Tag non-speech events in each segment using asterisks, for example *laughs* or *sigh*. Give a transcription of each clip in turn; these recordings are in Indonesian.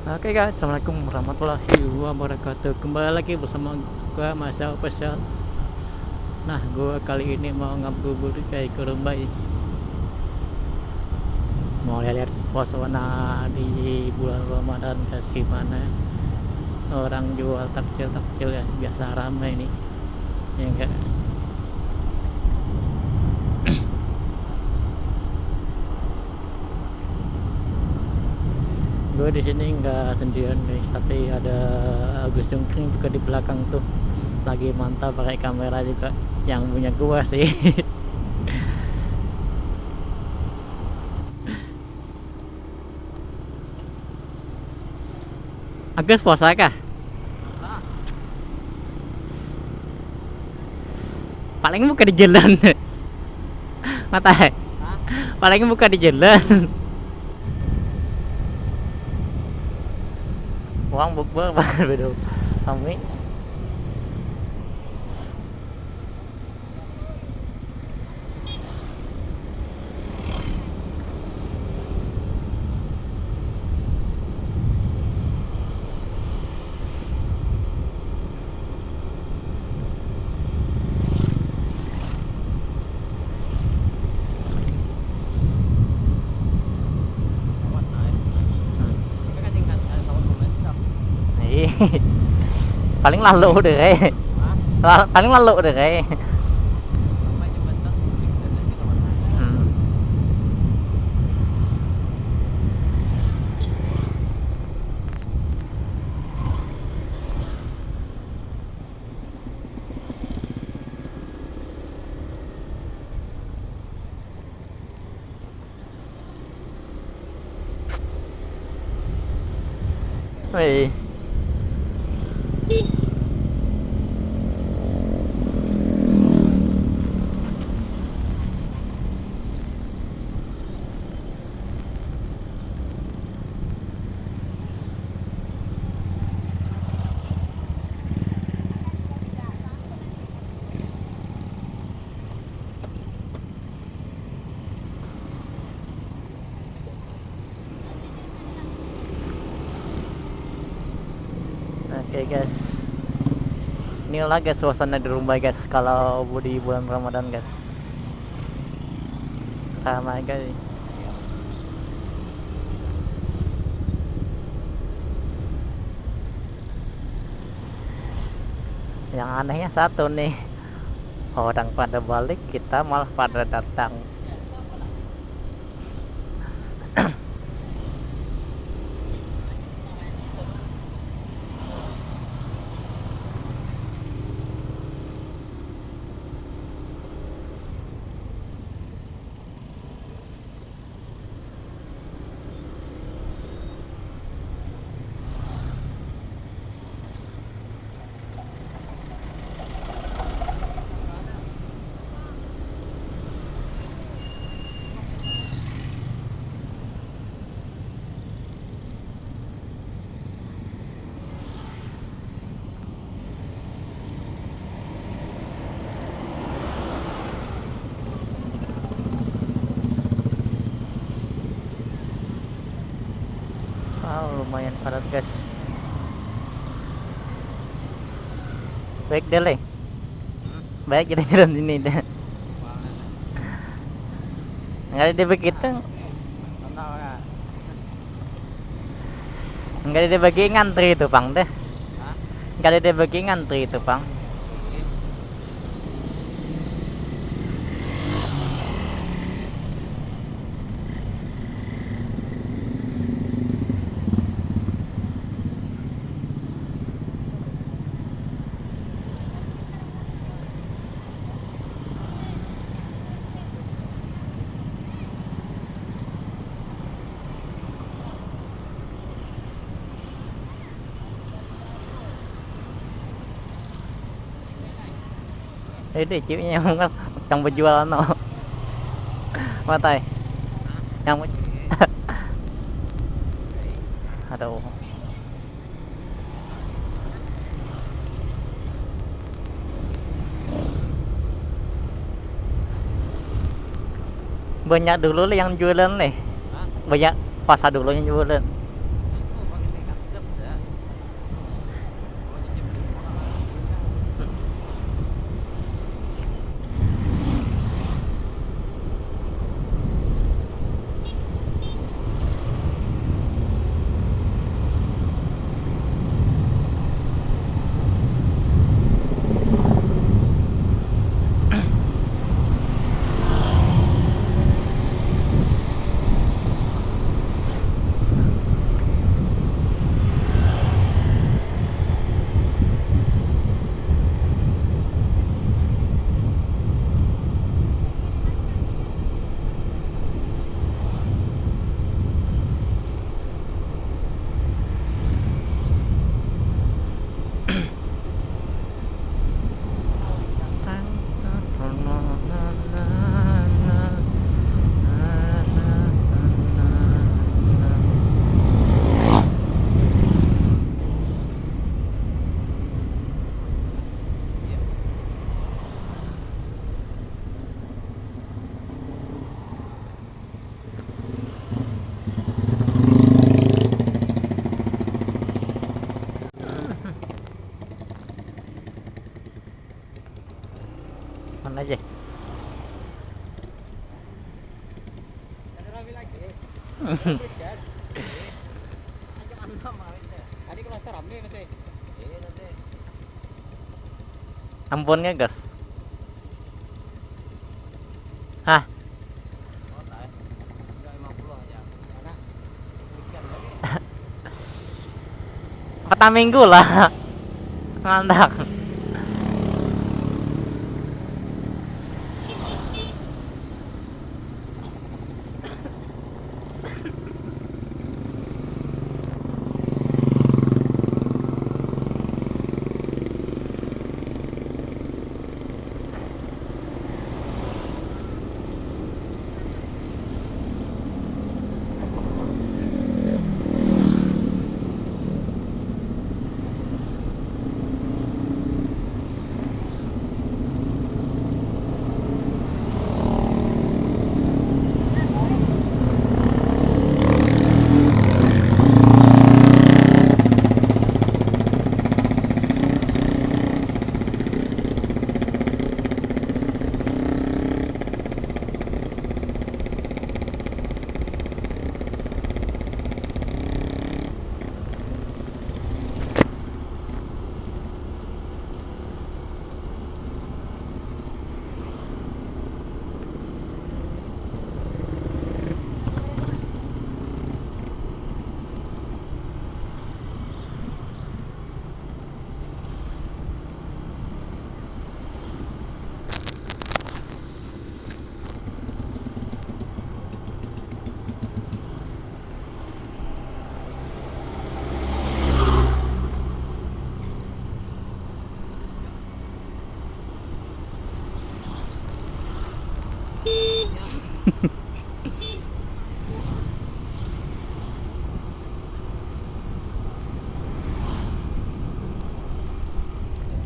Oke guys, assalamualaikum warahmatullahi wabarakatuh. Kembali lagi bersama gua Masa Official. Nah, gua kali ini mau ngabuburit kayak ke Rumbai. Mau lihat suasana di bulan Ramadan guys gimana. Orang jual takjil-takjil ya, biasa ramai nih. Ya enggak? Gue di sini nggak sendirian guys. Tapi ada Agus Jungkring juga di belakang tuh. Lagi mantap pakai kamera juga. Yang punya gua sih. *laughs* Agus puasa kah? Paling buka di jalan. *laughs* Mata Paling buka di jalan *laughs* cũng không vượt bước về được không biết. Paling lalu deh kayak paling lalu deh kayak hmm. Beep. Oke guys. Inilah guys suasana di rumah guys Kalau di bulan Ramadan guys. Ramai guys. Yang anehnya satu nih *laughs* Orang pada balik kita malah pada datang lumayan padat guys. Baik deh, Le. Baik jalan-jalan ini deh. Enggak ada begitu. Enggak ada bagi ngantri itu, Bang deh. Enggak ada bagi ngantri itu, Bang. Ini cipnya yang yang berjualan no. Matai. Yang Aduh. Banyak dulu lah yang jualan nih. Banyak puasa dulu yang jualan. telepon aja Ambonnya gas. Hah? *laughs* Empat minggu lah. *laughs* Mantap.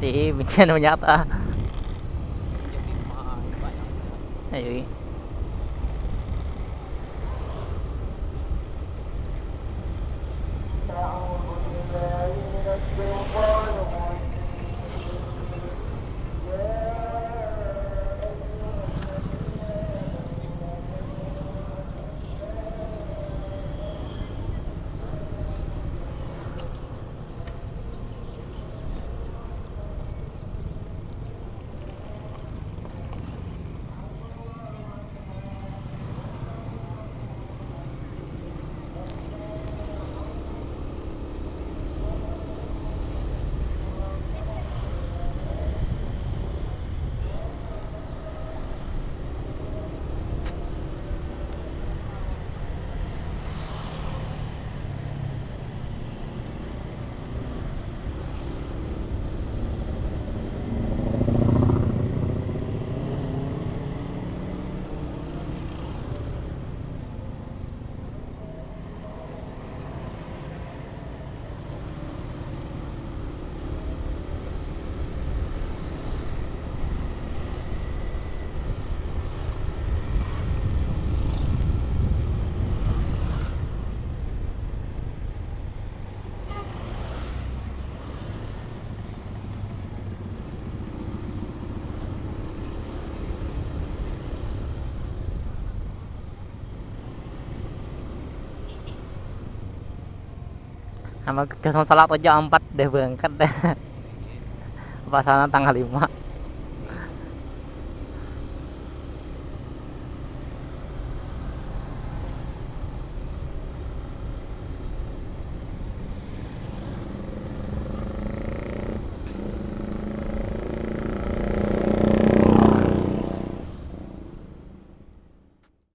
thì mình *laughs* xem đâu nhá ta Hey. Sama ke salat aja 4 deh berangkat. Deh *laughs* pas sana tanggal 5